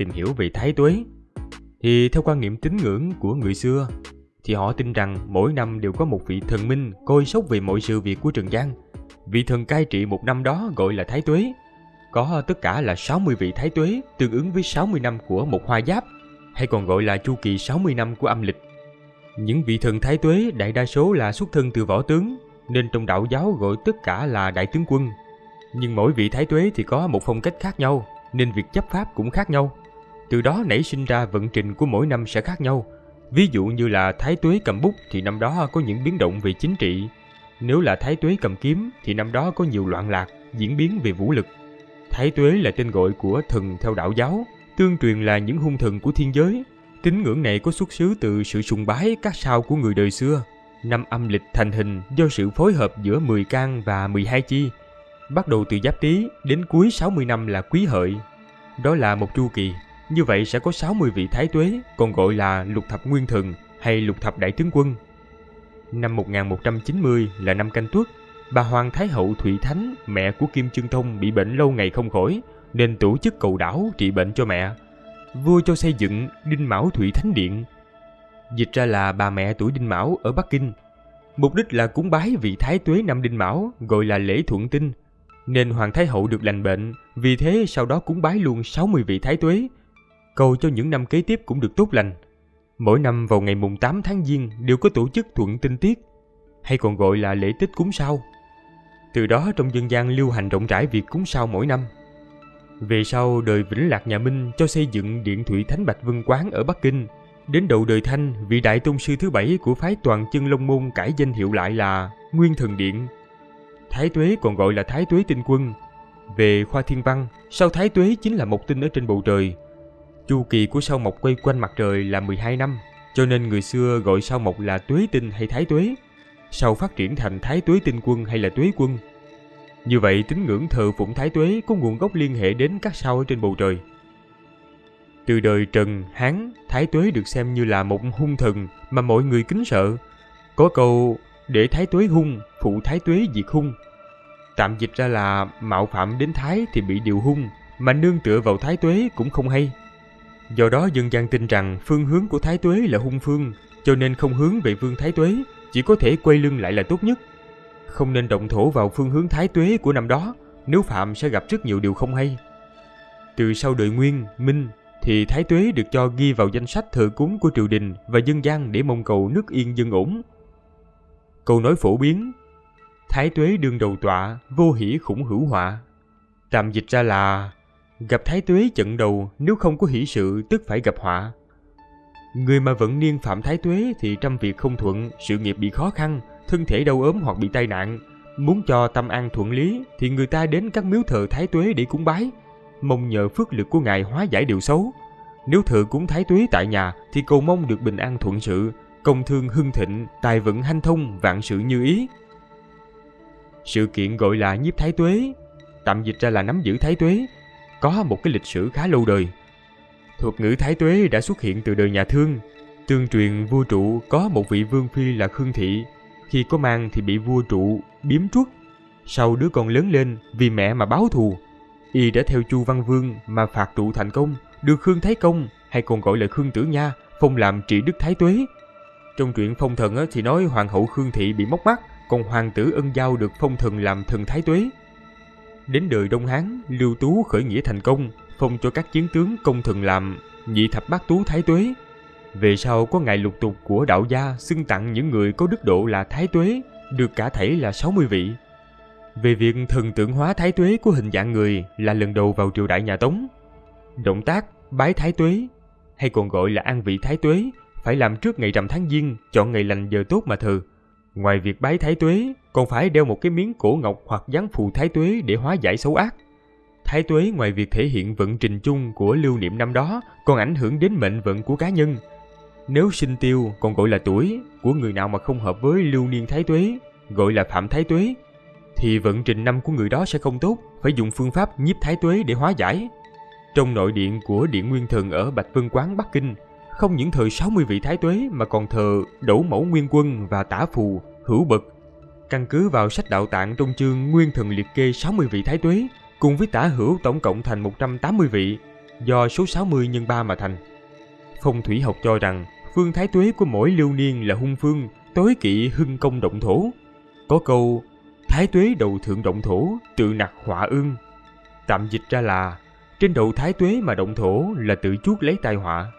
tìm hiểu về thái tuế. Thì theo quan niệm tín ngưỡng của người xưa, thì họ tin rằng mỗi năm đều có một vị thần minh coi sóc về mọi sự việc của Trần gian. Vị thần cai trị một năm đó gọi là Thái Tuế. Có tất cả là 60 vị Thái Tuế, tương ứng với 60 năm của một hoa giáp, hay còn gọi là chu kỳ 60 năm của âm lịch. Những vị thần Thái Tuế đại đa số là xuất thân từ võ tướng, nên trong đạo giáo gọi tất cả là đại tướng quân. Nhưng mỗi vị Thái Tuế thì có một phong cách khác nhau, nên việc chấp pháp cũng khác nhau. Từ đó nảy sinh ra vận trình của mỗi năm sẽ khác nhau. Ví dụ như là Thái Tuế cầm bút thì năm đó có những biến động về chính trị. Nếu là Thái Tuế cầm kiếm thì năm đó có nhiều loạn lạc, diễn biến về vũ lực. Thái Tuế là tên gọi của thần theo đạo giáo, tương truyền là những hung thần của thiên giới. Tín ngưỡng này có xuất xứ từ sự sùng bái các sao của người đời xưa. Năm âm lịch thành hình do sự phối hợp giữa 10 can và 12 chi. Bắt đầu từ Giáp Tý đến cuối 60 năm là Quý Hợi. Đó là một chu kỳ như vậy sẽ có 60 vị thái tuế, còn gọi là lục thập nguyên thần hay lục thập đại tướng quân. Năm 1190 là năm canh tuất, bà Hoàng Thái Hậu Thụy Thánh, mẹ của Kim Trương Thông bị bệnh lâu ngày không khỏi, nên tổ chức cầu đảo trị bệnh cho mẹ. Vua cho xây dựng Đinh Mão Thụy Thánh Điện. Dịch ra là bà mẹ tuổi Đinh Mão ở Bắc Kinh. Mục đích là cúng bái vị Thái Tuế năm Đinh Mão, gọi là lễ thuận tinh. Nên Hoàng Thái Hậu được lành bệnh, vì thế sau đó cúng bái luôn 60 vị Thái Tuế, cầu cho những năm kế tiếp cũng được tốt lành. Mỗi năm vào ngày mùng 8 tháng Giêng đều có tổ chức thuận tinh tiết, hay còn gọi là lễ tích cúng sao. Từ đó trong dân gian lưu hành rộng rãi việc cúng sao mỗi năm. Về sau đời Vĩnh Lạc nhà Minh cho xây dựng Điện Thủy Thánh Bạch Vân Quán ở Bắc Kinh. Đến đầu đời Thanh, vị đại tôn sư thứ bảy của phái toàn chân Long Môn cải danh hiệu lại là Nguyên Thần Điện. Thái Tuế còn gọi là Thái Tuế Tinh Quân. Về khoa thiên văn, sao Thái Tuế chính là một tinh ở trên bầu trời, Chu kỳ của sao mộc quay quanh mặt trời là 12 năm, cho nên người xưa gọi sao mộc là tuế tinh hay thái tuế. Sau phát triển thành thái tuế tinh quân hay là tuế quân. Như vậy tín ngưỡng thờ phụng thái tuế có nguồn gốc liên hệ đến các sao ở trên bầu trời. Từ đời Trần, Hán, thái tuế được xem như là một hung thần mà mọi người kính sợ. Có câu để thái tuế hung, phụ thái tuế diệt hung. Tạm dịch ra là mạo phạm đến thái thì bị điều hung, mà nương tựa vào thái tuế cũng không hay. Do đó dân gian tin rằng phương hướng của Thái Tuế là hung phương, cho nên không hướng về vương Thái Tuế, chỉ có thể quay lưng lại là tốt nhất. Không nên động thổ vào phương hướng Thái Tuế của năm đó, nếu phạm sẽ gặp rất nhiều điều không hay. Từ sau đời Nguyên, Minh thì Thái Tuế được cho ghi vào danh sách thờ cúng của triều đình và dân gian để mong cầu nước yên dân ổn. Câu nói phổ biến Thái Tuế đương đầu tọa, vô hỷ khủng hữu họa. Tạm dịch ra là Gặp thái tuế trận đầu nếu không có hỷ sự tức phải gặp họa. Người mà vẫn niên phạm thái tuế thì trăm việc không thuận, sự nghiệp bị khó khăn, thân thể đau ốm hoặc bị tai nạn. Muốn cho tâm an thuận lý thì người ta đến các miếu thờ thái tuế để cúng bái, mong nhờ phước lực của ngài hóa giải điều xấu. Nếu thờ cúng thái tuế tại nhà thì cầu mong được bình an thuận sự, công thương hưng thịnh, tài vận hanh thông, vạn sự như ý. Sự kiện gọi là nhiếp thái tuế, tạm dịch ra là nắm giữ thái tuế, có một cái lịch sử khá lâu đời. Thuật ngữ Thái Tuế đã xuất hiện từ đời nhà Thương. Tương truyền vua trụ có một vị vương phi là Khương Thị. Khi có mang thì bị vua trụ biếm truất. Sau đứa con lớn lên vì mẹ mà báo thù. Y đã theo Chu Văn Vương mà phạt trụ thành công, được Khương Thái Công hay còn gọi là Khương Tử Nha phong làm trị đức Thái Tuế. Trong truyện phong thần thì nói hoàng hậu Khương Thị bị móc mắt, còn hoàng tử Ân Giao được phong thần làm thần Thái Tuế. Đến đời Đông Hán, Lưu Tú khởi nghĩa thành công, phong cho các chiến tướng công thần làm nhị thập bát tú thái tuế. Về sau có ngày lục tục của đạo gia xưng tặng những người có đức độ là thái tuế, được cả thảy là 60 vị. Về việc thần tượng hóa thái tuế của hình dạng người là lần đầu vào triều đại nhà Tống. Động tác bái thái tuế, hay còn gọi là an vị thái tuế, phải làm trước ngày rằm tháng giêng, chọn ngày lành giờ tốt mà thờ. Ngoài việc bái thái tuế, còn phải đeo một cái miếng cổ ngọc hoặc dán phù thái tuế để hóa giải xấu ác. Thái tuế ngoài việc thể hiện vận trình chung của lưu niệm năm đó, còn ảnh hưởng đến mệnh vận của cá nhân. Nếu sinh tiêu còn gọi là tuổi của người nào mà không hợp với lưu niên thái tuế, gọi là phạm thái tuế, thì vận trình năm của người đó sẽ không tốt, phải dùng phương pháp nhiếp thái tuế để hóa giải. Trong nội điện của Điện Nguyên Thần ở Bạch Vân Quán Bắc Kinh, không những thờ 60 vị thái tuế mà còn thờ đẩu mẫu nguyên quân và tả phù, hữu bậc. Căn cứ vào sách đạo tạng trong chương Nguyên Thần liệt kê 60 vị thái tuế, cùng với tả hữu tổng cộng thành 180 vị. do số 60 nhân 3 mà thành. Phong thủy học cho rằng phương thái tuế của mỗi lưu niên là hung phương, tối kỵ hưng công động thổ. Có câu thái tuế đầu thượng động thổ, tự nặc họa ương. Tạm dịch ra là trên đầu thái tuế mà động thổ là tự chuốc lấy tai họa.